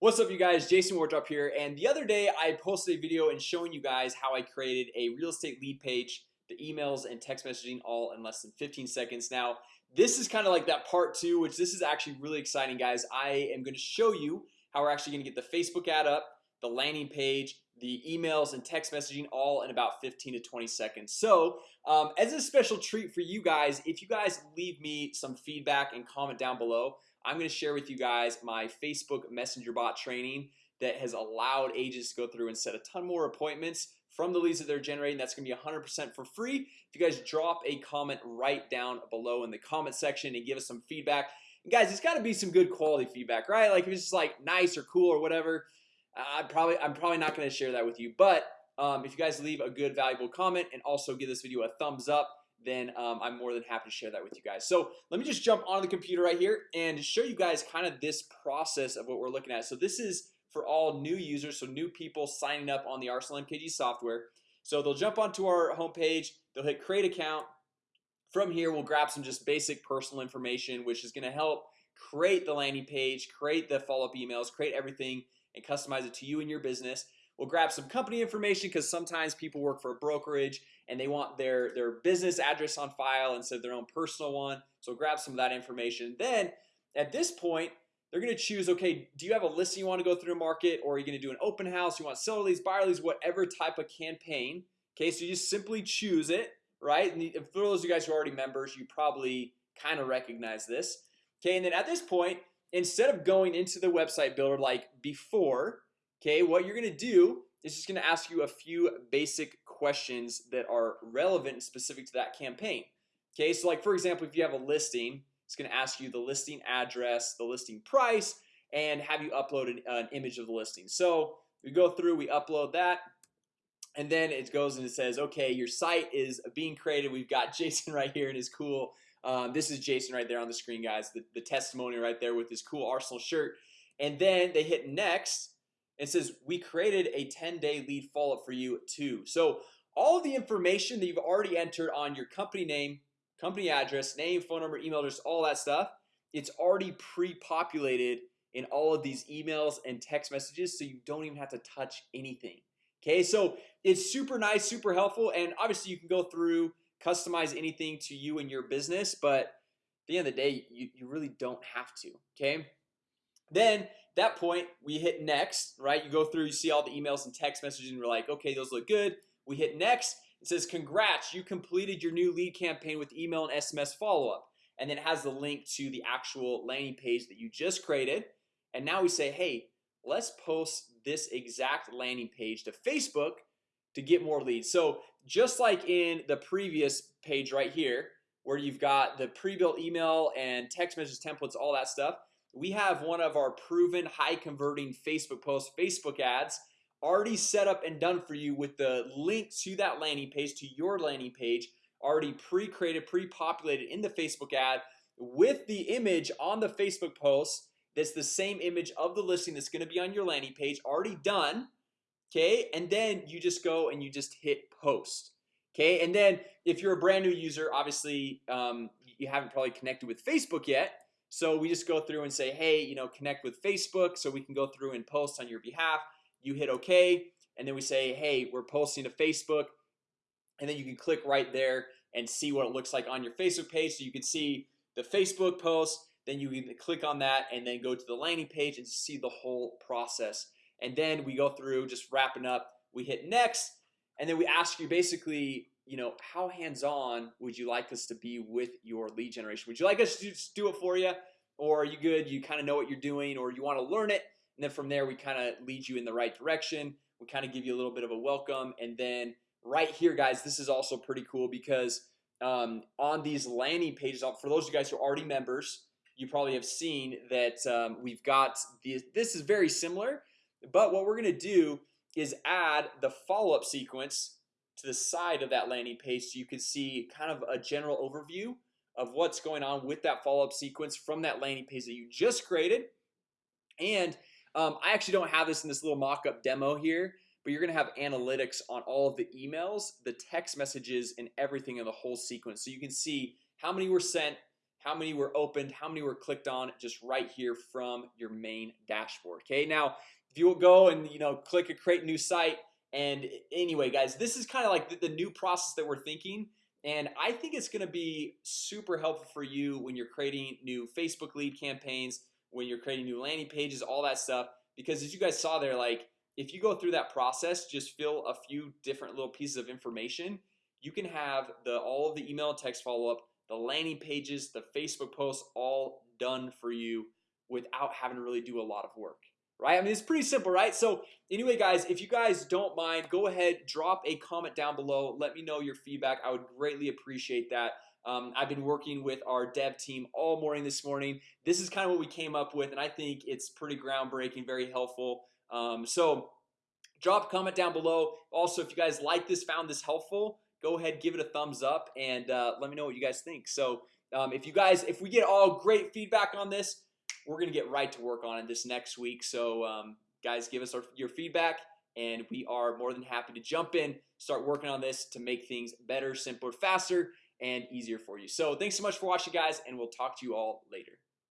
What's up you guys? Jason Wardrop here and the other day I posted a video and showing you guys how I created a real estate lead page the emails and text messaging all in less than 15 seconds. Now This is kind of like that part two which this is actually really exciting guys. I am going to show you how we're actually going to get the Facebook ad up the landing page the emails and text messaging all in about 15 to 20 seconds. So um, as a special treat for you guys if you guys leave me some feedback and comment down below I'm going to share with you guys my Facebook Messenger bot training that has allowed agents to go through and set a ton more appointments from the leads that they're generating. That's gonna be 100% for free. If you guys drop a comment right down below in the comment section and give us some feedback. And guys It's got to be some good quality feedback, right? Like if it's just like nice or cool or whatever I probably I'm probably not going to share that with you. But um, if you guys leave a good valuable comment and also give this video a thumbs up then um, I'm more than happy to share that with you guys. So let me just jump on the computer right here and show you guys kind of this process of what we're looking at. So this is for all new users So new people signing up on the Arsenal MKG software. So they'll jump onto our homepage They'll hit create account. From here We'll grab some just basic personal information which is going to help create the landing page create the follow-up emails create everything and customize it to you and your business We'll grab some company information because sometimes people work for a brokerage and they want their their business address on file instead of their own personal one. So grab some of that information. Then at this point they're gonna choose okay Do you have a listing you want to go through a market or are you gonna do an open house? You want seller leads buyer leads whatever type of campaign. Okay, so you just simply choose it right? And for those of you guys who are already members you probably kind of recognize this. Okay, and then at this point instead of going into the website builder like before Okay, what you're gonna do is just gonna ask you a few basic questions that are relevant and specific to that campaign. Okay, so like for example if you have a listing It's gonna ask you the listing address the listing price and have you uploaded an image of the listing. So we go through we upload that and then it goes and it says okay your site is being created. We've got Jason right here in his cool um, This is Jason right there on the screen guys the, the testimony right there with his cool Arsenal shirt. And then they hit next it says we created a 10-day lead follow-up for you too. So all the information that you've already entered on your company name company address name phone number email address all that stuff It's already pre-populated in all of these emails and text messages So you don't even have to touch anything Okay, so it's super nice super helpful and obviously you can go through customize anything to you and your business But at the end of the day you, you really don't have to okay then that point we hit next right? You go through you see all the emails and text messages and we're like okay those look good. We hit next it says congrats you completed your new lead campaign with email and SMS follow-up. And then it has the link to the actual landing page that you just created. And now we say hey let's post this exact landing page to Facebook to get more leads. So just like in the previous page right here where you've got the pre-built email and text message templates all that stuff we have one of our proven high converting Facebook posts Facebook ads already set up and done for you with the link to that landing page to your landing page already pre-created pre-populated in the Facebook ad with the image on the Facebook post that's the same image of the listing that's going to be on your landing page already done Okay, and then you just go and you just hit post Okay, and then if you're a brand new user obviously um, you haven't probably connected with Facebook yet so we just go through and say hey, you know connect with Facebook so we can go through and post on your behalf. You hit OK. And then we say hey we're posting to Facebook. And then you can click right there and see what it looks like on your Facebook page. So you can see the Facebook post then you can click on that and then go to the landing page and see the whole process. And then we go through just wrapping up we hit next. And then we ask you basically you know how hands-on would you like us to be with your lead generation? Would you like us to do it for you or are you good? You kind of know what you're doing or you want to learn it? And then from there we kind of lead you in the right direction. We kind of give you a little bit of a welcome. And then right here guys this is also pretty cool because um, on these landing pages for those of you guys who are already members you probably have seen that um, we've got the, this is very similar but what we're gonna do is add the follow-up sequence to the side of that landing page so you can see kind of a general overview of what's going on with that follow-up sequence from that landing page that you just created. And um, I actually don't have this in this little mock-up demo here but you're gonna have analytics on all of the emails the text messages and everything in the whole sequence. So you can see how many were sent how many were opened how many were clicked on just right here from your main dashboard Okay, now if you will go and you know click a create new site and anyway guys this is kind of like the, the new process that we're thinking and I think it's gonna be super helpful for you when you're creating new Facebook lead campaigns when you're creating new landing pages all that stuff because as you guys saw there like if you go through that process just fill a few different little pieces of information you can have the all of the email text follow-up the landing pages the Facebook posts all done for you without having to really do a lot of work right? I mean it's pretty simple right? So anyway guys if you guys don't mind go ahead drop a comment down below. Let me know your feedback. I would greatly appreciate that. Um, I've been working with our dev team all morning this morning. This is kind of what we came up with and I think it's pretty groundbreaking very helpful. Um, so drop a comment down below. Also if you guys like this found this helpful go ahead give it a thumbs up and uh, let me know what you guys think. So um, if you guys if we get all great feedback on this we're gonna get right to work on it this next week. So um, guys give us our, your feedback and we are more than happy to jump in start working on this to make things better simpler faster and easier for you. So thanks so much for watching guys and we'll talk to you all later